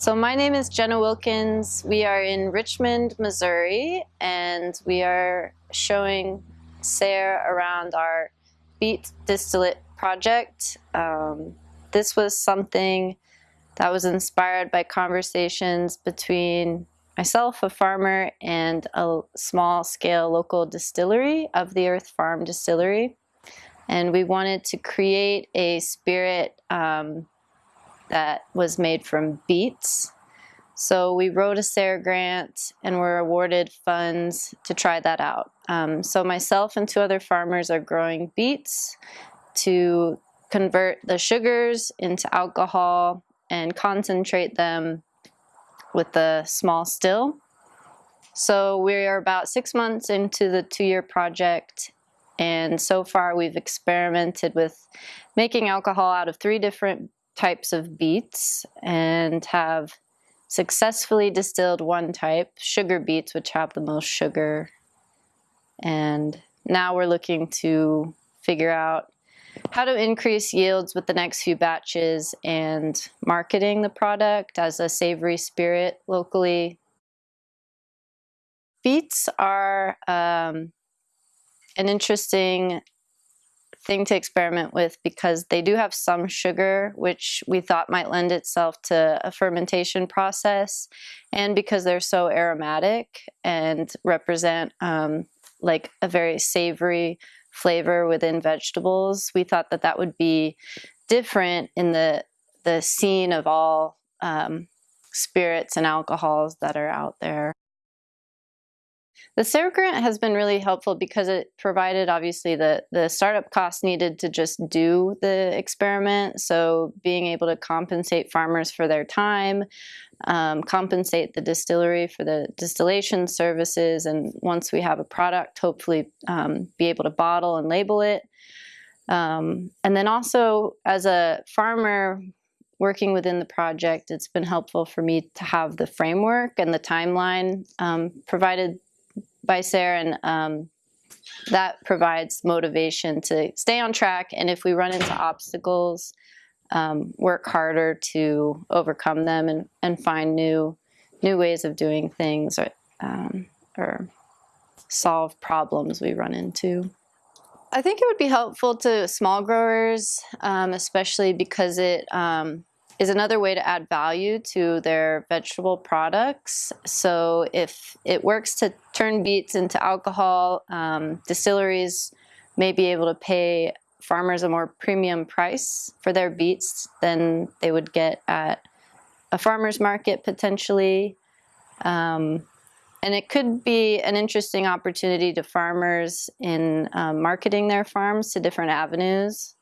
So my name is Jenna Wilkins. We are in Richmond, Missouri, and we are showing SARE around our beet distillate project. Um, this was something that was inspired by conversations between myself, a farmer, and a small scale local distillery of the Earth Farm Distillery. And we wanted to create a spirit um, that was made from beets. So we wrote a SARE grant and were awarded funds to try that out. Um, so myself and two other farmers are growing beets to convert the sugars into alcohol and concentrate them with the small still. So we are about six months into the two-year project and so far we've experimented with making alcohol out of three different types of beets and have successfully distilled one type, sugar beets, which have the most sugar. And now we're looking to figure out how to increase yields with the next few batches and marketing the product as a savory spirit locally. Beets are um, an interesting thing to experiment with because they do have some sugar, which we thought might lend itself to a fermentation process. And because they're so aromatic and represent um, like a very savory flavor within vegetables, we thought that that would be different in the, the scene of all um, spirits and alcohols that are out there. The SARE grant has been really helpful because it provided obviously the, the startup costs needed to just do the experiment. So being able to compensate farmers for their time, um, compensate the distillery for the distillation services, and once we have a product, hopefully um, be able to bottle and label it. Um, and then also as a farmer, working within the project, it's been helpful for me to have the framework and the timeline um, provided by SARE, and um, that provides motivation to stay on track. And if we run into obstacles, um, work harder to overcome them and, and find new new ways of doing things or, um, or solve problems we run into. I think it would be helpful to small growers, um, especially because it um, is another way to add value to their vegetable products. So if it works to turn beets into alcohol, um, distilleries may be able to pay farmers a more premium price for their beets than they would get at a farmer's market potentially. Um, and it could be an interesting opportunity to farmers in um, marketing their farms to different avenues.